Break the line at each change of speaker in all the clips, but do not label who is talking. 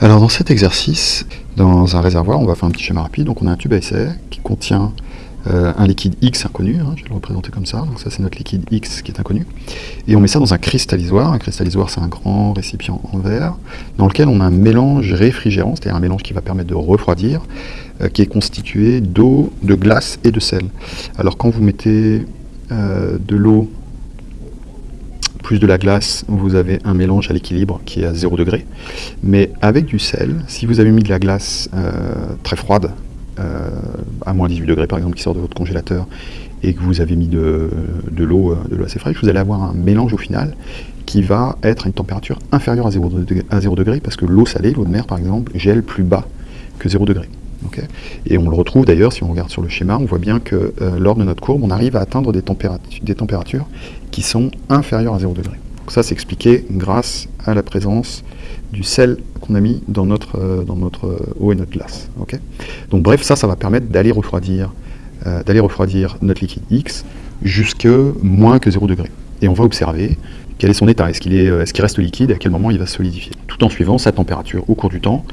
Alors dans cet exercice, dans un réservoir, on va faire un petit schéma rapide. Donc on a un tube à essai qui contient euh, un liquide X inconnu, hein, je vais le représenter comme ça, donc ça c'est notre liquide X qui est inconnu, et on met ça dans un cristallisoire, un cristallisoire c'est un grand récipient en verre, dans lequel on a un mélange réfrigérant, c'est-à-dire un mélange qui va permettre de refroidir, euh, qui est constitué d'eau, de glace et de sel. Alors quand vous mettez euh, de l'eau plus de la glace, vous avez un mélange à l'équilibre qui est à 0 degré. Mais avec du sel, si vous avez mis de la glace très froide, euh, à moins 18 degrés par exemple, qui sort de votre congélateur, et que vous avez mis de, de l'eau assez fraîche, vous allez avoir un mélange au final qui va être à une température inférieure à 0 degré, à 0 degré parce que l'eau salée, l'eau de mer par exemple, gèle plus bas que 0 degré. Et on le retrouve d'ailleurs, si on regarde sur le schéma, on voit bien que euh, lors de notre courbe, on arrive à atteindre des, températures, qui sont inférieures à 0 degré. Donc ça, c'est expliqué grâce à la présence du sel qu'on a mis dans notre, euh, dans notre euh, eau et notre glace. Donc bref, ça, ça va permettre d'aller refroidir, refroidir notre liquide X jusque moins que 0 degré. Et on va observer quel est son état, est-ce qu'il qu'il reste liquide? À quel moment il va solidifier, tout en suivant sa température au cours du temps,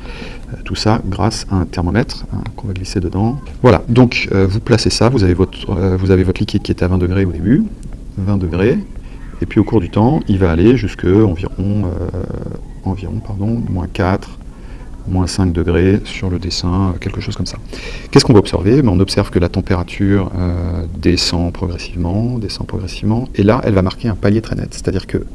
tout ça grâce à un thermomètre hein, qu'on va glisser dedans. Voilà, donc vous placez ça, vous avez, votre, liquide qui est à 20 degrés au début, 20 degrés, et puis au cours du temps, il va aller jusque environ environ, pardon, moins 4, moins 5 degrés sur le dessin, euh, quelque chose comme ça. Qu'est-ce qu'on va observer? Ben, On observe que la température euh, descend progressivement, descend progressivement, et là, elle va marquer un palier très net, c'est-à-dire que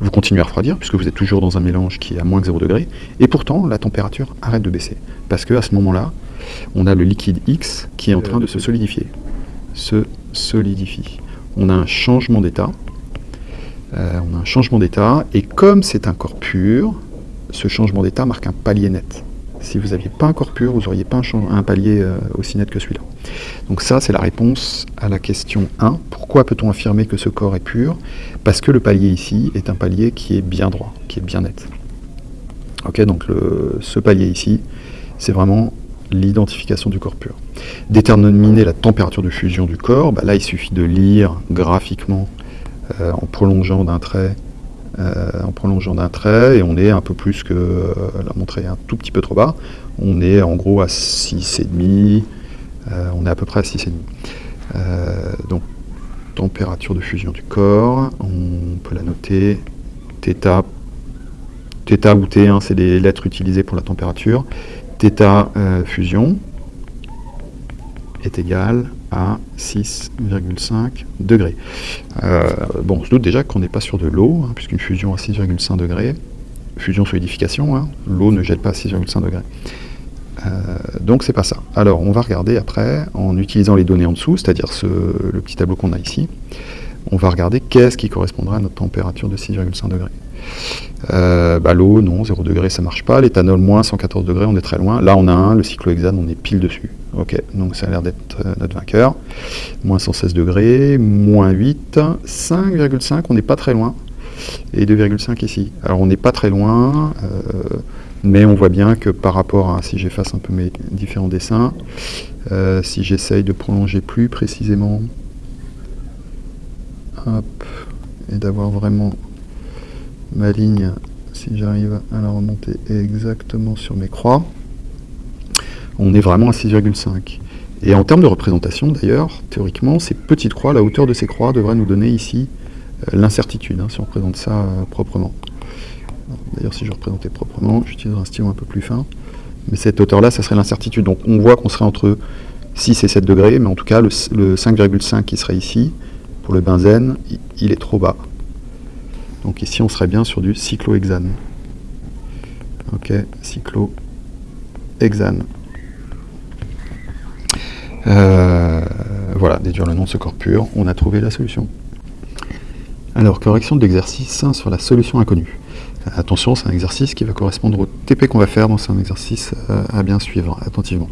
vous continuez à refroidir, puisque vous êtes toujours dans un mélange qui est à moins de 0 degré, et pourtant, la température arrête de baisser, parce qu'à ce moment-là, on a le liquide X qui est en train de se solidifier, se solidifie. On a un changement d'état, euh, on a un changement d'état, et comme c'est un corps pur, ce changement d'état marque un palier net. Si vous n'aviez pas un corps pur, vous n'auriez pas un, palier euh, aussi net que celui-là. Donc ça, c'est la réponse à la question 1. Pourquoi peut-on affirmer que ce corps est pur? Parce que le palier ici est un palier qui est bien droit, qui est bien net. Ok, donc ce palier ici, c'est vraiment l'identification du corps pur. Déterminer la température de fusion du corps, bah là il suffit de lire graphiquement euh, en prolongeant d'un trait en prolongeant d'un trait et on est un peu plus que euh, la montre est un tout petit peu trop bas on est en gros à 6,5 on est à peu près à 6,5 donc température de fusion du corps on peut la noter θ θ ou T hein, c'est les lettres utilisées pour la température θ fusion est égal à 6,5 degrés. Euh, bon, on se doute déjà qu'on n'est pas sur de l'eau, hein, puisqu'une fusion à 6,5 degrés, fusion solidification, hein, l'eau ne jette pas à 6,5 degrés. Euh, donc c'est pas ça. Alors on va regarder après, en utilisant les données en dessous, c'est-à-dire le petit tableau qu'on a ici, on va regarder qu'est-ce qui correspondra à notre température de 6,5 degrés. Euh, bah, l'eau, non, 0 degré, ça marche pas. L'éthanol, moins 114 degrés, on est très loin. Là, on a un, le cyclohexane, on est pile dessus. Ok, donc ça a l'air d'être euh, notre vainqueur. Moins 116 degrés, moins 8, 5,5, on n'est pas très loin. Et 2,5 ici. Alors on n'est pas très loin, euh, mais on voit bien que par rapport à, si j'efface un peu mes différents dessins, si j'essaye de prolonger plus précisément, et d'avoir vraiment ma ligne, si j'arrive à la remonter exactement sur mes croix, on est vraiment à 6,5. Et en termes de représentation, d'ailleurs, théoriquement, ces petites croix, la hauteur de ces croix devrait nous donner ici euh, l'incertitude, hein, si on représente ça euh, proprement. D'ailleurs, si je représentais proprement, j'utiliserai un stylo un peu plus fin. Mais cette hauteur-là, ça serait l'incertitude. Donc on voit qu'on serait entre 6 et 7 degrés, mais en tout cas, le, 5,5 qui serait ici, pour le benzène, il est trop bas. Donc ici, on serait bien sur du cyclohexane. Ok, cyclohexane. Euh, voilà, déduire le nom de ce corps pur, on a trouvé la solution. Alors, correction de l'exercice sur la solution inconnue. Attention, c'est un exercice qui va correspondre au TP qu'on va faire, donc c'est un exercice euh, à bien suivre attentivement.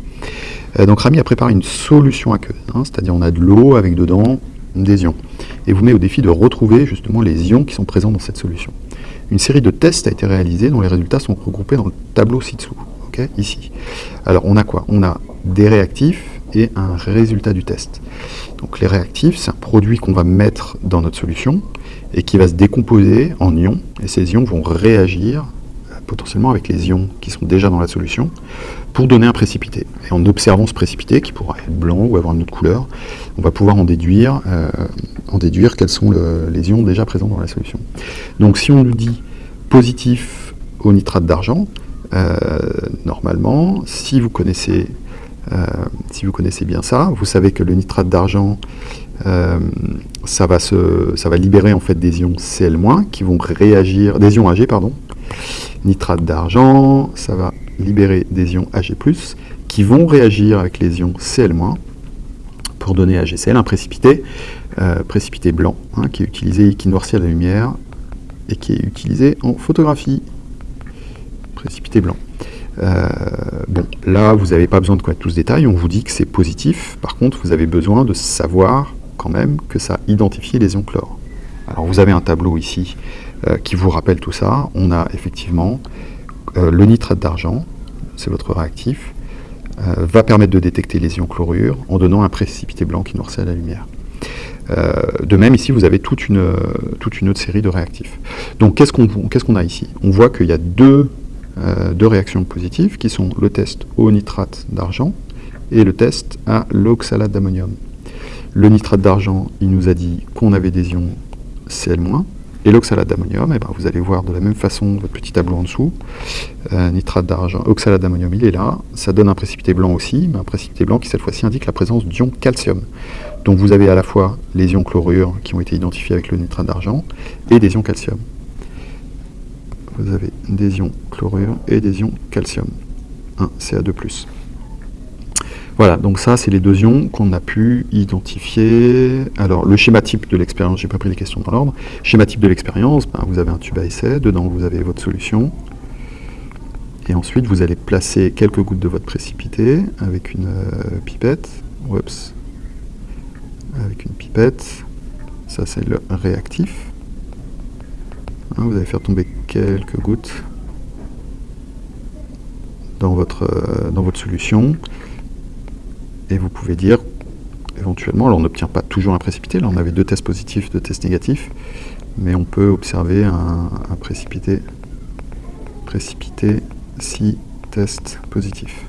Euh, donc Rami a préparé une solution aqueuse, hein, c'est-à-dire on a de l'eau avec dedans des ions, et vous met au défi de retrouver justement les ions qui sont présents dans cette solution. Une série de tests a été réalisée dont les résultats sont regroupés dans le tableau ci-dessous. Alors on a quoi? On a des réactifs et un résultat du test. Donc les réactifs, c'est un produit qu'on va mettre dans notre solution et qui va se décomposer en ions, et ces ions vont réagir potentiellement avec les ions qui sont déjà dans la solution, pour donner un précipité. Et en observant ce précipité, qui pourra être blanc ou avoir une autre couleur, on va pouvoir en déduire, euh, en déduire quels sont les ions déjà présents dans la solution. Donc si on nous dit positif au nitrate d'argent, euh, normalement, si vous connaissez euh, si vous connaissez bien ça, vous savez que le nitrate d'argent, ça, va ça va libérer en fait des ions Cl- qui vont réagir, des ions Ag, pardon, nitrate d'argent, ça va libérer des ions Ag+, qui vont réagir avec les ions Cl- pour donner AgCl un précipité, euh, précipité blanc, hein, qui est utilisé, qui noircit à la lumière, et qui est utilisé en photographie. Précipité blanc. Euh, bon, là, vous n'avez pas besoin de connaître tout ce détail, on vous dit que c'est positif, par contre, vous avez besoin de savoir quand même que ça identifie les ions chlore. Alors, vous avez un tableau ici qui vous rappelle tout ça. On a effectivement euh, le nitrate d'argent, c'est votre réactif, euh, va permettre de détecter les ions chlorure en donnant un précipité blanc qui noircit à la lumière. de même, ici, vous avez toute une, toute une autre série de réactifs. Donc, qu'est-ce qu'on a ici? On voit qu'il y a deux, deux réactions positives qui sont le test au nitrate d'argent et le test à l'oxalate d'ammonium. Le nitrate d'argent, il nous a dit qu'on avait des ions Cl-, et l'oxalate d'ammonium, eh ben, vous allez voir de la même façon votre petit tableau en dessous. Euh, nitrate d'argent, oxalate d'ammonium, il est là. Ça donne un précipité blanc aussi, mais un précipité blanc qui cette fois-ci indique la présence d'ions calcium. Donc vous avez à la fois les ions chlorure qui ont été identifiés avec le nitrate d'argent et des ions calcium. Vous avez des ions chlorure et des ions calcium. 1 Ca2+. Voilà, donc ça, c'est les deux ions qu'on a pu identifier. Alors, le schéma type de l'expérience, j'ai pas pris les questions dans l'ordre. Schéma type de l'expérience, ben, vous avez un tube à essai, dedans vous avez votre solution. Et ensuite, vous allez placer quelques gouttes de votre précipité avec une euh, pipette. Oups. Avec une pipette. Ça, c'est le réactif. Hein, vous allez faire tomber quelques gouttes dans votre, euh, dans votre solution et vous pouvez dire, éventuellement, alors on n'obtient pas toujours un précipité, là on avait deux tests positifs, deux tests négatifs, mais on peut observer un, précipité, précipité si test positif.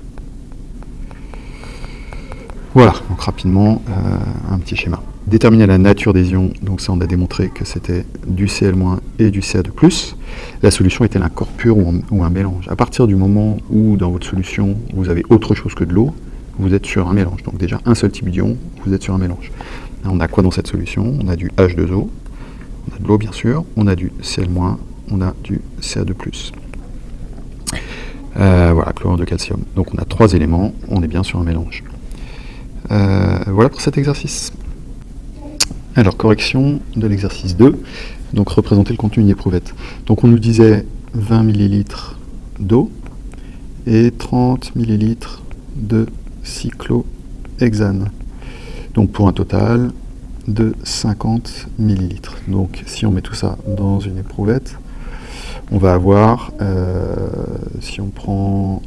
Voilà, donc rapidement, euh, un petit schéma. Déterminer la nature des ions, donc ça on a démontré que c'était du Cl- et du Ca2+. La solution est-elle un corps pur ou un mélange? À partir du moment où dans votre solution vous avez autre chose que de l'eau, vous êtes sur un mélange. Donc déjà un seul type d'ion, vous êtes sur un mélange. on a quoi dans cette solution? On a du H2O, on a de l'eau bien sûr, on a du Cl-, on a du Ca2+. Euh, voilà, chlorure de calcium. Donc on a trois éléments, on est bien sur un mélange. Euh, voilà pour cet exercice. Alors, correction de l'exercice 2, donc représenter le contenu d'une éprouvette. Donc on nous disait 20 ml d'eau et 30 ml de cyclohexane. Donc pour un total de 50 millilitres. Donc si on met tout ça dans une éprouvette, on va avoir, euh, si on prend,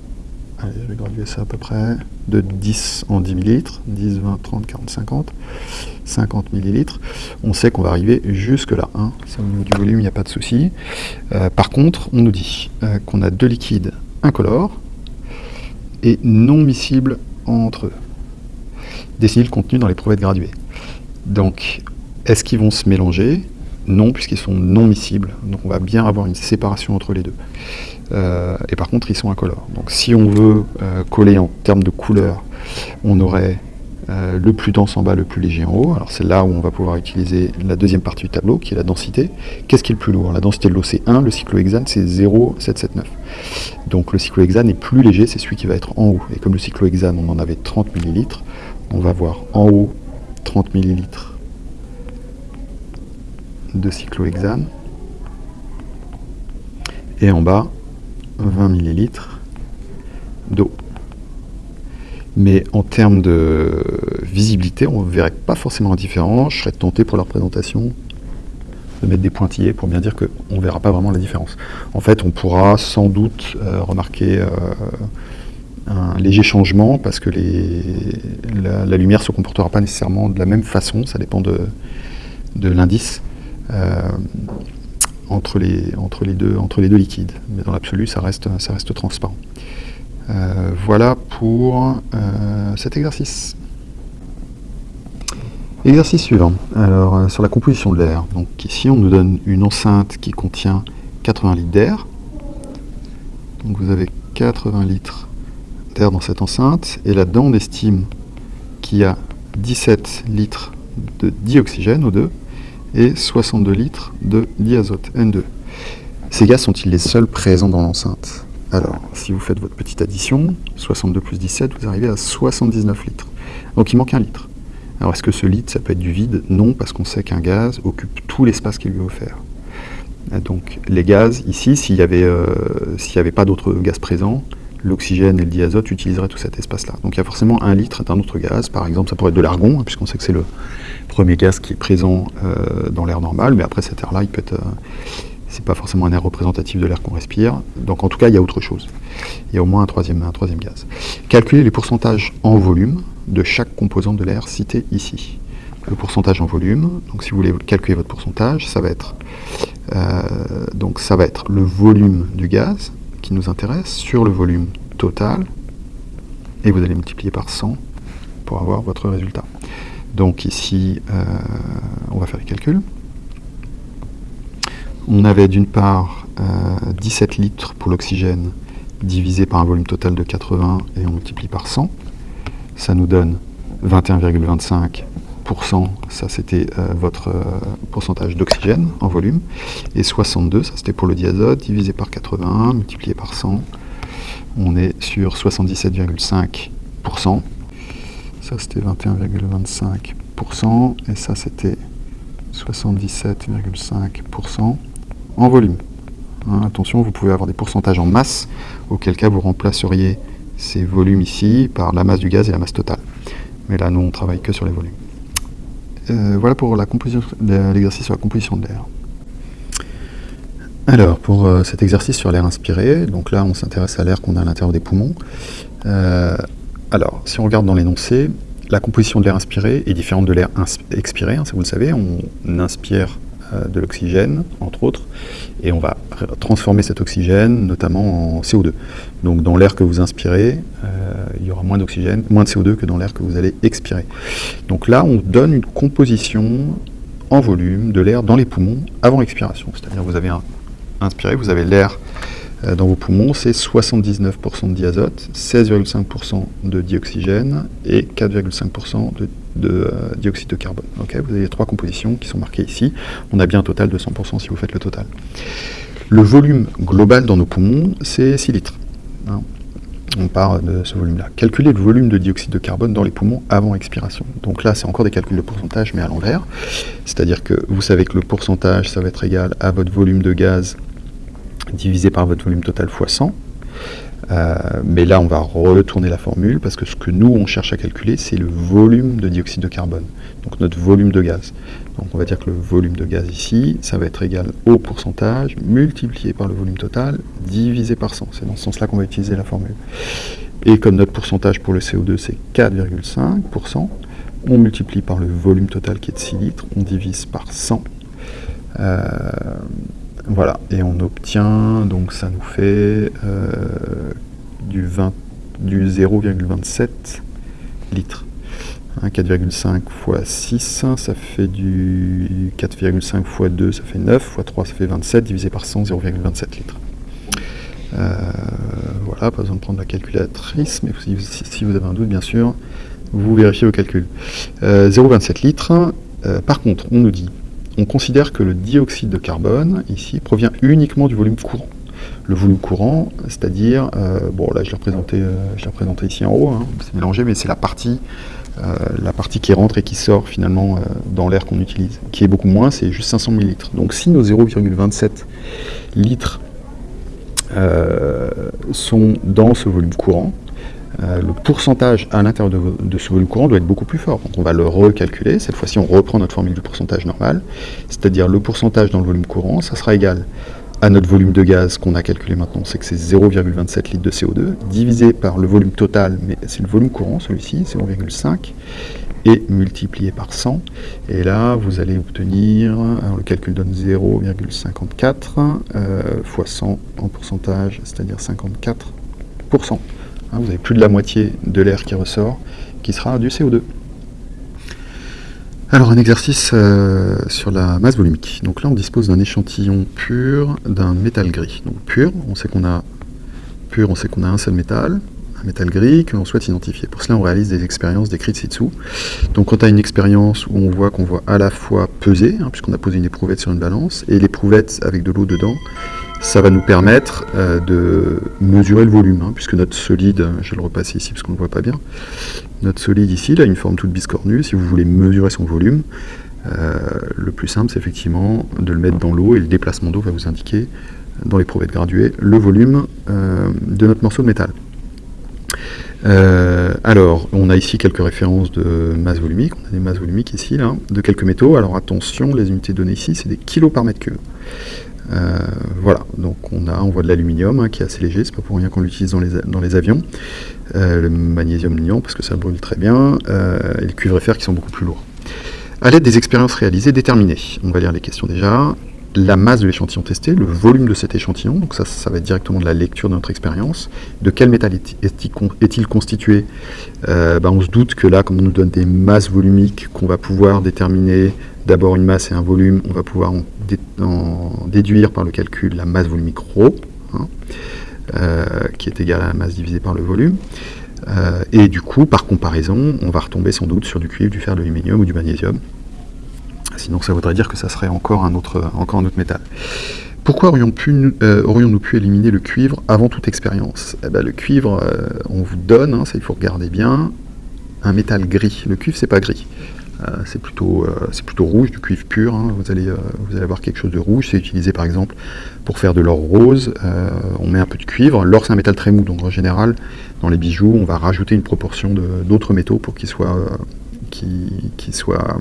allez, je vais graduer ça à peu près, de 10 en 10 millilitres, 10, 20, 30, 40, 50, 50 millilitres, on sait qu'on va arriver jusque là. Hein. au niveau du volume, il n'y a pas de souci. Euh, par contre, on nous dit euh, qu'on a deux liquides incolores et non miscibles entre eux. Décider le contenu dans les prouvettes graduées. Donc, est-ce qu'ils vont se mélanger? Non, puisqu'ils sont non miscibles. Donc on va bien avoir une séparation entre les deux. Euh, et par contre, ils sont incolores. Donc si on veut euh, coller en termes de couleur, on aurait euh, le plus dense en bas, le plus léger en haut. Alors c'est là où on va pouvoir utiliser la deuxième partie du tableau, qui est la densité. Qu'est-ce qui est le plus lourd? La densité de l'eau, c'est 1, le cyclohexane, c'est 0,779. Donc le cyclohexane est plus léger, c'est celui qui va être en haut. Et comme le cyclohexane, on en avait 30 ml, on va voir en haut 30 ml de cyclohexane, et en bas 20 ml d'eau. Mais en termes de visibilité, on ne verrait pas forcément la différence. Je serais tenté pour la représentation de mettre des pointillés pour bien dire qu'on ne verra pas vraiment la différence. En fait, on pourra sans doute euh, remarquer euh, un léger changement parce que la, lumière ne se comportera pas nécessairement de la même façon, ça dépend de, l'indice. Euh, entre les, deux, liquides. Mais dans l'absolu, ça reste transparent. Euh, voilà pour euh, cet exercice. Exercice suivant. Alors, euh, sur la composition de l'air. Donc ici, on nous donne une enceinte qui contient 80 litres d'air. Donc vous avez 80 litres d'air dans cette enceinte. Et là-dedans, on estime qu'il y a 17 litres de dioxygène, O2, et 62 litres de diazote, N2. Ces gaz sont-ils les seuls présents dans l'enceinte? Alors, si vous faites votre petite addition, 62 plus 17, vous arrivez à 79 litres. Donc il manque un litre. Alors est-ce que ce litre, ça peut être du vide? Non, parce qu'on sait qu'un gaz occupe tout l'espace qui lui est offert. Donc les gaz, ici, s'il n'y avait, euh, avait pas d'autres gaz présents, l'oxygène et le diazote utiliseraient tout cet espace-là. Donc il y a forcément un litre d'un autre gaz, par exemple ça pourrait être de l'argon, hein, puisqu'on sait que c'est le premier gaz qui est présent euh, dans l'air normal, mais après cet air-là, il peut être... Euh, c'est pas forcément un air représentatif de l'air qu'on respire, donc en tout cas il y a autre chose. Il y a au moins un troisième, un troisième gaz. Calculer les pourcentages en volume de chaque composante de l'air cité ici. Le pourcentage en volume, donc si vous voulez calculer votre pourcentage, ça va être, euh, donc ça va être le volume du gaz, qui nous intéresse sur le volume total et vous allez multiplier par 100 pour avoir votre résultat. Donc ici, euh, on va faire les calculs. On avait d'une part 17 euh, litres pour l'oxygène divisé par un volume total de 80 et on multiplie par 100. Ça nous donne 21,25% ça c'était euh, votre euh, pourcentage d'oxygène en volume, et 62, ça c'était pour le diazote, divisé par 81, multiplié par 100, on est sur 77,5%. Ça c'était 21,25%, et ça c'était 77,5% en volume. Hein, attention, vous pouvez avoir des pourcentages en masse, auquel cas vous remplaceriez ces volumes ici par la masse du gaz et la masse totale. Mais là, nous, on travaille que sur les volumes. Euh, voilà pour l'exercice sur la composition de l'air. Alors, pour euh, cet exercice sur l'air inspiré, donc là on s'intéresse à l'air qu'on a à l'intérieur des poumons. Euh, alors, si on regarde dans l'énoncé, la composition de l'air inspiré est différente de l'air expiré, hein, vous le savez, on inspire de l'oxygène, entre autres, et on va transformer cet oxygène notamment en CO2. Donc dans l'air que vous inspirez, euh, il y aura moins d'oxygène, moins de CO2 que dans l'air que vous allez expirer. Donc là, on donne une composition en volume de l'air dans les poumons avant expiration. C'est-à-dire vous avez inspiré, vous avez l'air euh, dans vos poumons, c'est 79% de diazote, 16,5% de dioxygène et 4,5% de de euh, dioxyde de carbone. vous avez trois compositions qui sont marquées ici. On a bien un total de 100% si vous faites le total. Le volume global dans nos poumons, c'est 6 litres. Hein. On part de ce volume-là. Calculer le volume de dioxyde de carbone dans les poumons avant expiration. Donc là, c'est encore des calculs de pourcentage, mais à l'envers. C'est-à-dire que vous savez que le pourcentage, ça va être égal à votre volume de gaz divisé par votre volume total fois 100. Euh, mais là, on va retourner la formule parce que ce que nous, on cherche à calculer, c'est le volume de dioxyde de carbone, donc notre volume de gaz. Donc on va dire que le volume de gaz ici, ça va être égal au pourcentage multiplié par le volume total divisé par 100. C'est dans ce sens-là qu'on va utiliser la formule. Et comme notre pourcentage pour le CO2, c'est 4,5%, on multiplie par le volume total qui est de 6 litres, on divise par 100. Euh, voilà, et on obtient, donc ça nous fait euh, du, du 0,27 litres. 4,5 fois 6, ça fait du 4,5 fois 2, ça fait 9, fois 3, ça fait 27, divisé par 100, 0,27 litres. Euh, voilà, pas besoin de prendre la calculatrice, mais si, vous avez un doute, bien sûr, vous vérifiez vos calculs. 0,27 euh, litres, par contre, on nous dit on considère que le dioxyde de carbone, ici, provient uniquement du volume courant. Le volume courant, c'est-à-dire, euh, bon là je l'ai représenté, euh, ici en haut, hein, c'est mélangé, mais c'est la partie, euh, la partie qui rentre et qui sort finalement dans l'air qu'on utilise, qui est beaucoup moins, c'est juste 500 ml. Donc si nos 0,27 litres sont dans ce volume courant, euh, le pourcentage à l'intérieur de, ce volume courant doit être beaucoup plus fort. Donc on va le recalculer. Cette fois-ci, on reprend notre formule du pourcentage normal. C'est-à-dire le pourcentage dans le volume courant, ça sera égal à notre volume de gaz qu'on a calculé maintenant, c'est que c'est 0,27 litres de CO2, divisé par le volume total, mais c'est le volume courant, celui-ci, c'est 1,5, et multiplié par 100. Et là, vous allez obtenir, alors le calcul donne 0,54 euh, fois 100 en pourcentage, c'est-à-dire 54%. Hein, vous avez plus de la moitié de l'air qui ressort, qui sera du CO2. Alors un exercice euh, sur la masse volumique. Donc là on dispose d'un échantillon pur d'un métal gris. Donc pur, on sait qu'on a pur, on sait qu'on a un seul métal, un métal gris que l'on souhaite identifier. Pour cela on réalise des expériences décrites ci-dessous. Donc quand on a une expérience où on voit qu'on voit à la fois peser, hein, puisqu'on a posé une éprouvette sur une balance, et l'éprouvette avec de l'eau dedans, ça va nous permettre euh, de mesurer le volume, hein, puisque notre solide, je vais le repasser ici parce qu'on ne le voit pas bien, notre solide ici, a une forme toute biscornue, si vous voulez mesurer son volume, euh, le plus simple c'est effectivement de le mettre dans l'eau, et le déplacement d'eau va vous indiquer, dans les prouvettes graduées, le volume euh, de notre morceau de métal. alors, on a ici quelques références de masse volumique, on a des masses volumiques ici, là, de quelques métaux, alors attention, les unités données ici, c'est des kilos par mètre cube. Euh, voilà, donc on a, on voit de l'aluminium hein, qui est assez léger, c'est pas pour rien qu'on l'utilise dans les, avions. Euh, le magnésium liant parce que ça brûle très bien, euh, et le cuivre et fer qui sont beaucoup plus lourds. À l'aide des expériences réalisées, déterminées, on va lire les questions déjà, la masse de l'échantillon testé, le volume de cet échantillon, donc ça, ça va être directement de la lecture de notre expérience. De quel métal est-il constitué? Ben, On se doute que là, comme on nous donne des masses volumiques qu'on va pouvoir déterminer d'abord une masse et un volume, on va pouvoir en, déduire par le calcul la masse volumique ρ, hein, euh, qui est égale à la masse divisée par le volume. Euh, et du coup, par comparaison, on va retomber sans doute sur du cuivre, du fer, de l'aluminium ou du magnésium. Sinon, ça voudrait dire que ça serait encore un autre, encore un autre métal. Pourquoi aurions-nous pu, euh, aurions pu, éliminer le cuivre avant toute expérience? Eh ben, Le cuivre, on vous donne, hein, ça il faut regarder bien, un métal gris. Le cuivre, c'est pas gris. Euh, c'est plutôt, euh, plutôt rouge, du cuivre pur. Hein. Vous, allez, euh, vous allez avoir quelque chose de rouge. C'est utilisé par exemple pour faire de l'or rose. on met un peu de cuivre. L'or, c'est un métal très mou, donc en général, dans les bijoux, on va rajouter une proportion d'autres métaux pour qu'ils soient, qui, soient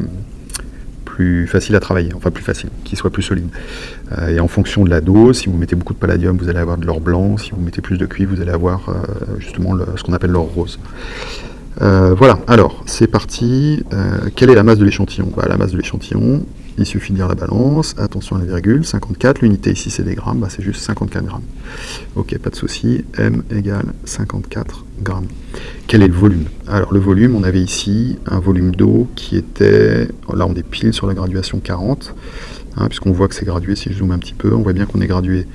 plus facile à travailler, enfin plus facile, qu'ils soient plus solides. et en fonction de la dose, si vous mettez beaucoup de palladium, vous allez avoir de l'or blanc, si vous mettez plus de cuivre, vous allez avoir justement ce qu'on appelle l'or rose. Euh, voilà, alors, c'est parti. Euh, quelle est la masse de l'échantillon? Bah, La masse de l'échantillon, il suffit de dire la balance. Attention à la virgule, 54. L'unité ici, c'est des grammes, bah, c'est juste 54 grammes. Ok, pas de souci. M égale 54 grammes. Quel est le volume? Alors, le volume, on avait ici un volume d'eau qui était... Là, on est pile sur la graduation 40. Hein, puisqu'on voit que c'est gradué, si je zoome un petit peu, on voit bien qu'on est gradué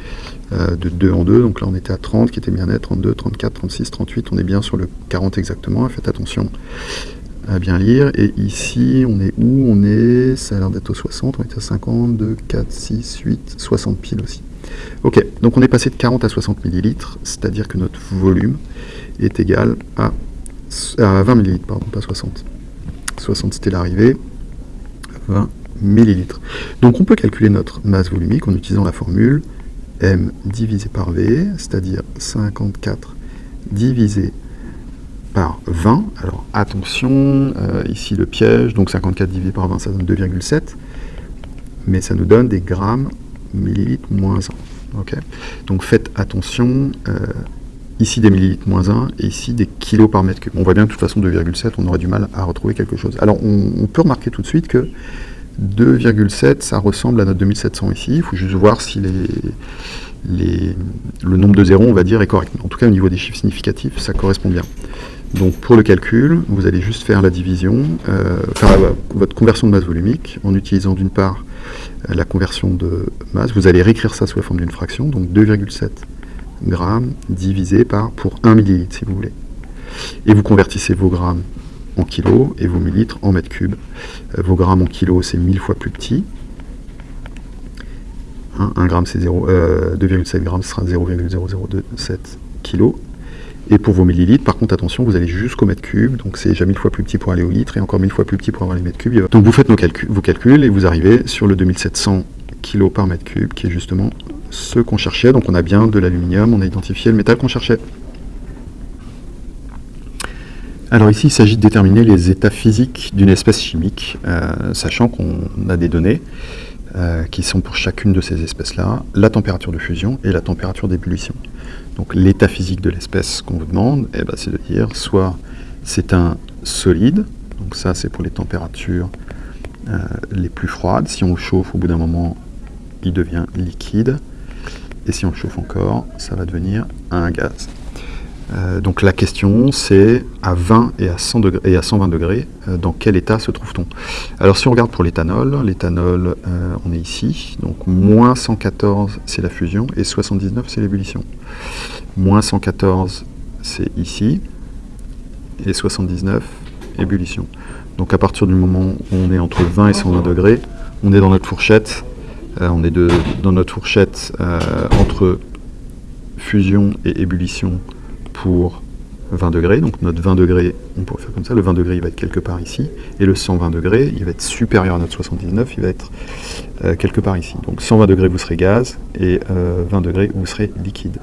euh, de 2 en 2, donc là on était à 30, qui était bien net, 32, 34, 36, 38, on est bien sur le 40 exactement, faites attention à bien lire, et ici on est où? On est, ça a l'air d'être au 60, on est à 50, 2, 4, 6, 8, 60 piles aussi. Ok, donc on est passé de 40 à 60 millilitres, c'est-à-dire que notre volume est égal à, à 20 millilitres, pardon, pas 60. 60 c'était l'arrivée, 20 millilitres. Donc on peut calculer notre masse volumique en utilisant la formule m divisé par v, c'est-à-dire 54 divisé par 20. Alors attention, euh, ici le piège, donc 54 divisé par 20, ça donne 2,7, mais ça nous donne des grammes millilitres moins 1. ok donc faites attention, euh, ici des millilitres moins 1, et ici des kilos par mètre cube. On voit bien de toute façon 2,7, on aurait du mal à retrouver quelque chose. Alors on peut remarquer tout de suite que 2,7, ça ressemble à notre 2700 ici. Il faut juste voir si le nombre de zéros, on va dire, est correct. En tout cas, au niveau des chiffres significatifs, ça correspond bien. Donc pour le calcul, vous allez juste faire la division, euh, faire votre conversion de masse volumique en utilisant d'une part euh, la conversion de masse. Vous allez réécrire ça sous la forme d'une fraction, donc 2,7 grammes divisé par pour 1 millilitre si vous voulez. Et vous convertissez vos grammes en kilos et vos millilitres en mètres cubes. Euh, vos grammes en kilos, c'est 1000 fois plus petit. 1 hein, gramme, c'est 2,7 euh, grammes, ce sera 0,0027 kilos. Et pour vos millilitres, par contre, attention, vous allez jusqu'au mètre cube, donc c'est déjà 1000 fois plus petit pour aller au litre, et encore 1000 fois plus petit pour avoir les mètres cubes. Donc vous faites vos calculs, et vous arrivez sur le 2700 kg par mètre cube, qui est justement ce qu'on cherchait. Donc on a bien de l'aluminium, on a identifié le métal qu'on cherchait. Alors ici, il s'agit de déterminer les états physiques d'une espèce chimique, euh, sachant qu'on a des données. euh, qui sont pour chacune de ces espèces-là, la température de fusion et la température d'ébullition. Donc l'état physique de l'espèce qu'on vous demande, eh ben, c'est de dire soit c'est un solide, donc ça c'est pour les températures euh, les plus froides, si on le chauffe au bout d'un moment il devient liquide, et si on le chauffe encore, ça va devenir un gaz. Euh, donc la question c'est à 20 et à, 100 degrés, et à 120 degrés, euh, dans quel état se trouve-t-on? Alors si on regarde pour l'éthanol, l'éthanol euh, on est ici, donc moins 114 c'est la fusion et 79 c'est l'ébullition. Moins 114 c'est ici et 79 ébullition. Donc à partir du moment où on est entre 20 et 120 degrés, on est dans notre fourchette, on est dans notre fourchette entre fusion et ébullition pour 20 degrés, donc notre 20 degrés, on pourrait faire comme ça, le 20 degrés il va être quelque part ici, et le 120 degrés, il va être supérieur à notre 79, il va être euh, quelque part ici. Donc 120 degrés vous serez gaz, et 20 euh, degrés vous serez liquide.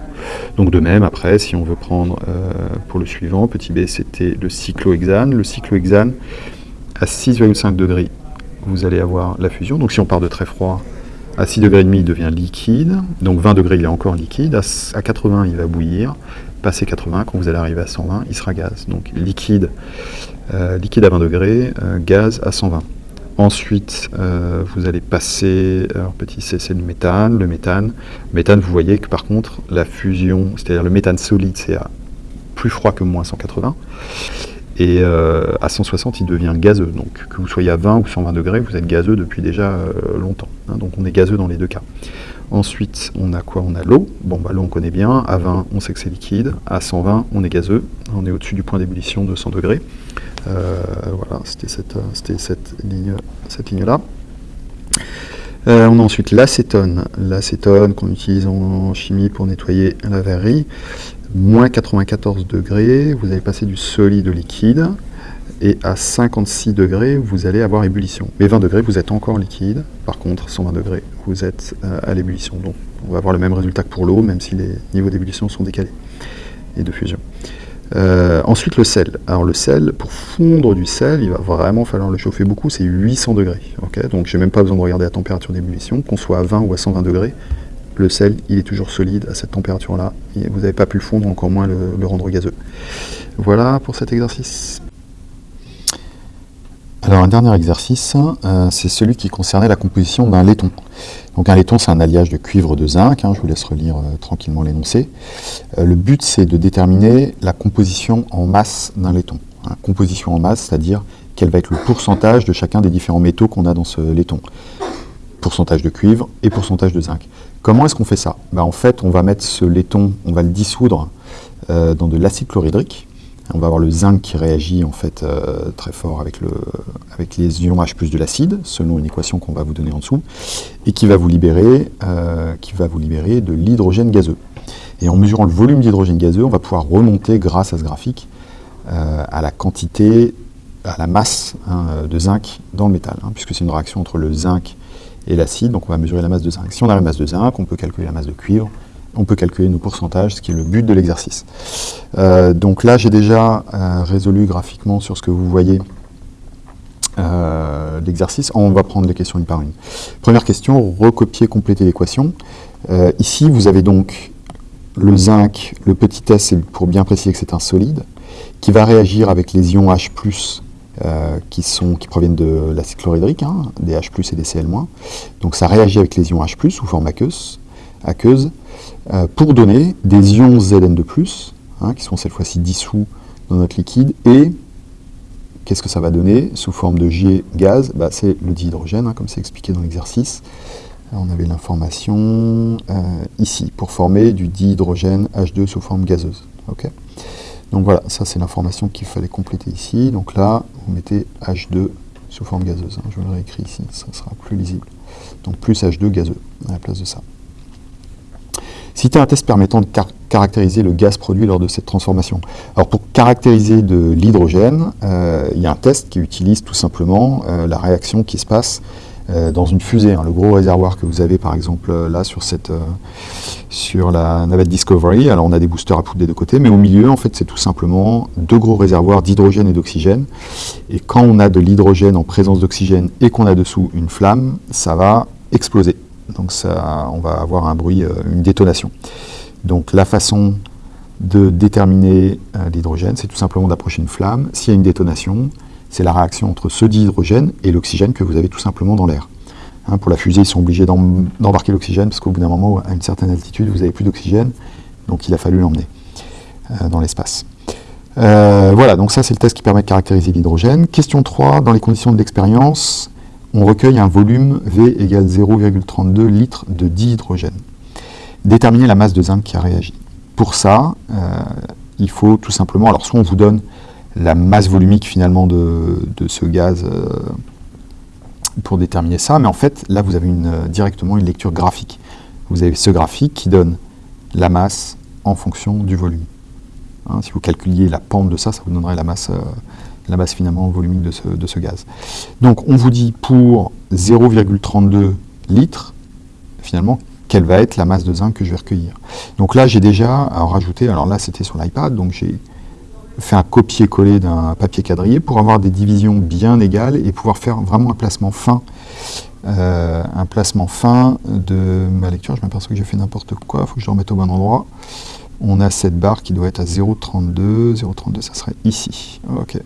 Donc de même, après, si on veut prendre euh, pour le suivant, petit b c'était le cyclohexane, le cyclohexane à 6,5 degrés, vous allez avoir la fusion, donc si on part de très froid, à 6 degrés il devient liquide, donc 20 degrés il est encore liquide, à 80 il va bouillir, Passé 80, quand vous allez arriver à 120, il sera gaz. Donc liquide, euh, liquide à 20 degrés, euh, gaz à 120. Ensuite, euh, vous allez passer, alors petit c, c'est le méthane. Le méthane, méthane, vous voyez que par contre, la fusion, c'est-à-dire le méthane solide, c'est plus froid que moins 180. Et à 160, il devient gazeux. Donc que vous soyez à 20 ou 120 degrés, vous êtes gazeux depuis déjà longtemps. Hein. donc on est gazeux dans les deux cas. Ensuite, on a quoi? On a l'eau. Bon, bah, l'eau, on connaît bien. À 20, on sait que c'est liquide. À 120, on est gazeux. On est au-dessus du point d'ébullition de 100 degrés. Euh, voilà, c'était cette, ligne-là. Euh, on a ensuite l'acétone. L'acétone qu'on utilise en chimie pour nettoyer la verrerie. Moins 94 degrés, vous allez passer du solide au liquide et à 56 degrés, vous allez avoir ébullition. Mais 20 degrés, vous êtes encore liquide. Par contre, 120 degrés, vous êtes euh, à l'ébullition. Donc, on va avoir le même résultat que pour l'eau, même si les niveaux d'ébullition sont décalés et de fusion. Euh, ensuite, le sel. Alors, le sel, pour fondre du sel, il va vraiment falloir le chauffer beaucoup, c'est 800 degrés. Donc, je n'ai même pas besoin de regarder la température d'ébullition, qu'on soit à 20 ou à 120 degrés. Le sel, il est toujours solide à cette température-là. Vous n'avez pas pu le fondre, encore moins le rendre gazeux. Voilà pour cet exercice. Alors un dernier exercice, euh, c'est celui qui concernait la composition d'un laiton. Donc un laiton, c'est un alliage de cuivre de zinc, hein, je vous laisse relire euh, tranquillement l'énoncé. Euh, le but, c'est de déterminer la composition en masse d'un laiton. Hein. composition en masse, c'est-à-dire quel va être le pourcentage de chacun des différents métaux qu'on a dans ce laiton. Pourcentage de cuivre et pourcentage de zinc. Comment est-ce qu'on fait ça? Ben, En fait, on va mettre ce laiton, on va le dissoudre dans de l'acide chlorhydrique, on va avoir le zinc qui réagit en fait euh, très fort avec, le, avec les ions H de l'acide, selon une équation qu'on va vous donner en dessous, et qui va vous libérer, euh, qui va vous libérer de l'hydrogène gazeux. Et en mesurant le volume d'hydrogène gazeux, on va pouvoir remonter grâce à ce graphique euh, à la quantité, à la masse hein, de zinc dans le métal, hein, puisque c'est une réaction entre le zinc et l'acide, donc on va mesurer la masse de zinc. Si on a la masse de zinc, on peut calculer la masse de cuivre, on peut calculer nos pourcentages, ce qui est le but de l'exercice. Euh, donc là, j'ai déjà euh, résolu graphiquement sur ce que vous voyez euh, l'exercice. On va prendre les questions une par une. Première question, recopier, compléter l'équation. ici, vous avez donc le zinc, le petit s, pour bien préciser que c'est un solide, qui va réagir avec les ions H+, qui, sont, qui proviennent de l'acide chlorhydrique, hein, des H+, et des Cl-. Donc ça réagit avec les ions H+, sous forme aqueuse, euh, pour donner des ions Zn de plus, hein, qui sont cette fois-ci dissous dans notre liquide, et qu'est-ce que ça va donner sous forme de G gaz? Bah, C'est le dihydrogène, hein, comme c'est expliqué dans l'exercice. On avait l'information euh, ici, pour former du dihydrogène H2 sous forme gazeuse. Donc voilà, ça c'est l'information qu'il fallait compléter ici. Donc là, vous mettez H2 sous forme gazeuse. Hein. je le réécris ici, ça sera plus lisible. Donc plus H2 gazeux à la place de ça. Citer un test permettant de caractériser le gaz produit lors de cette transformation. Alors pour caractériser de l'hydrogène, euh, il y a un test qui utilise tout simplement euh, la réaction qui se passe dans une fusée. Hein. le gros réservoir que vous avez par exemple là sur, cette, sur la navette Discovery, alors on a des boosters à poudre des deux côtés, mais au milieu en fait c'est tout simplement deux gros réservoirs d'hydrogène et d'oxygène. Et quand on a de l'hydrogène en présence d'oxygène et qu'on a dessous une flamme, ça va exploser. Donc ça, on va avoir un bruit, une détonation. Donc la façon de déterminer l'hydrogène, c'est tout simplement d'approcher une flamme. S'il y a une détonation, c'est la réaction entre ce dihydrogène et l'oxygène que vous avez tout simplement dans l'air. Hein, pour la fusée, ils sont obligés d'embarquer l'oxygène parce qu'au bout d'un moment, à une certaine altitude, vous n'avez plus d'oxygène, donc il a fallu l'emmener euh, dans l'espace. Euh, voilà, donc ça c'est le test qui permet de caractériser l'hydrogène. Question 3, dans les conditions de l'expérience, on recueille un volume V égale 0,32 litres de dihydrogène. Déterminer la masse de zinc qui a réagi. Pour ça, euh, il faut tout simplement, alors soit on vous donne la masse volumique finalement de, ce gaz pour déterminer ça, mais en fait, là, vous avez une, directement une lecture graphique. Vous avez ce graphique qui donne la masse en fonction du volume. Hein, si vous calculiez la pente de ça, ça vous donnerait la masse, euh, la masse finalement volumique de ce, de ce, gaz. Donc, on vous dit pour 0,32 litres, finalement, quelle va être la masse de zinc que je vais recueillir. Donc là, j'ai déjà rajouté, alors là, c'était sur l'iPad, donc j'ai fait un copier-coller d'un papier quadrillé pour avoir des divisions bien égales et pouvoir faire vraiment un placement fin. Euh, un placement fin de ma lecture. Je m'aperçois que j'ai fait n'importe quoi, il faut que je le remette au bon endroit. On a cette barre qui doit être à 0,32. 0,32, ça serait ici. Ok.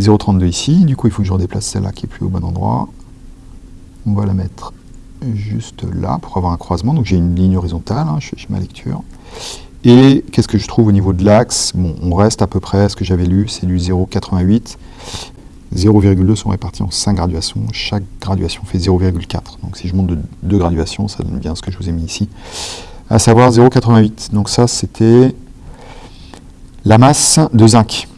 0,32 ici. Du coup, il faut que je redéplace celle-là qui est plus au bon endroit. On va la mettre juste là pour avoir un croisement. Donc j'ai une ligne horizontale, hein, je fais ma lecture. Et qu'est-ce que je trouve au niveau de l'axe? Bon, on reste à peu près à ce que j'avais lu, c'est du 0,88. 0,2 sont répartis en 5 graduations. Chaque graduation fait 0,4. Donc si je monte de 2 graduations, ça donne bien ce que je vous ai mis ici. À savoir 0,88. Donc ça, c'était la masse de zinc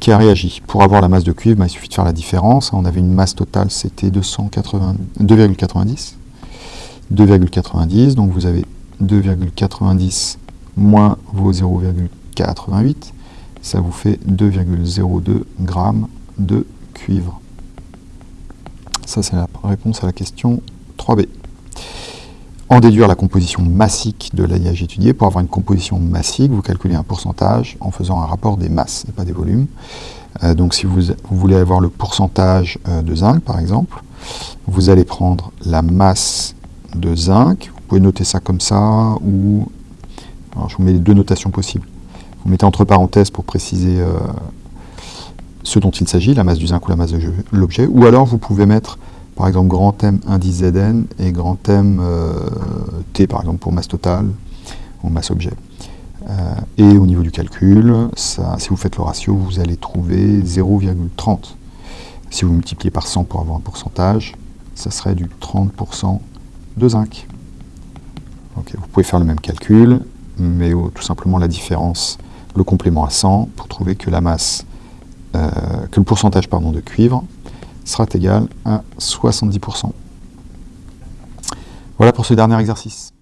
qui a réagi. Pour avoir la masse de cuivre, bah, il suffit de faire la différence. On avait une masse totale, c'était 2,90. 2,90, donc vous avez 2,90 moins vos 0,88, ça vous fait 2,02 grammes de cuivre. Ça, c'est la réponse à la question 3b. En déduire la composition massique de l'alliage étudié. Pour avoir une composition massique, vous calculez un pourcentage en faisant un rapport des masses et pas des volumes. Euh, donc si vous, voulez avoir le pourcentage euh, de zinc, par exemple, vous allez prendre la masse de zinc. Vous pouvez noter ça comme ça, ou alors, je vous mets les deux notations possibles. Vous mettez entre parenthèses pour préciser euh, ce dont il s'agit, la masse du zinc ou la masse de l'objet, ou alors vous pouvez mettre par exemple grand M indice Zn et grand M euh, T par exemple pour masse totale ou masse objet. Euh, et au niveau du calcul, si vous faites le ratio, vous allez trouver 0,30. Si vous multipliez par 100 pour avoir un pourcentage, ça serait du 30% de zinc. vous pouvez faire le même calcul, mais tout simplement la différence, le complément à 100, pour trouver que la masse, euh, que le pourcentage pardon, de cuivre sera égal à 70%. Voilà pour ce dernier exercice.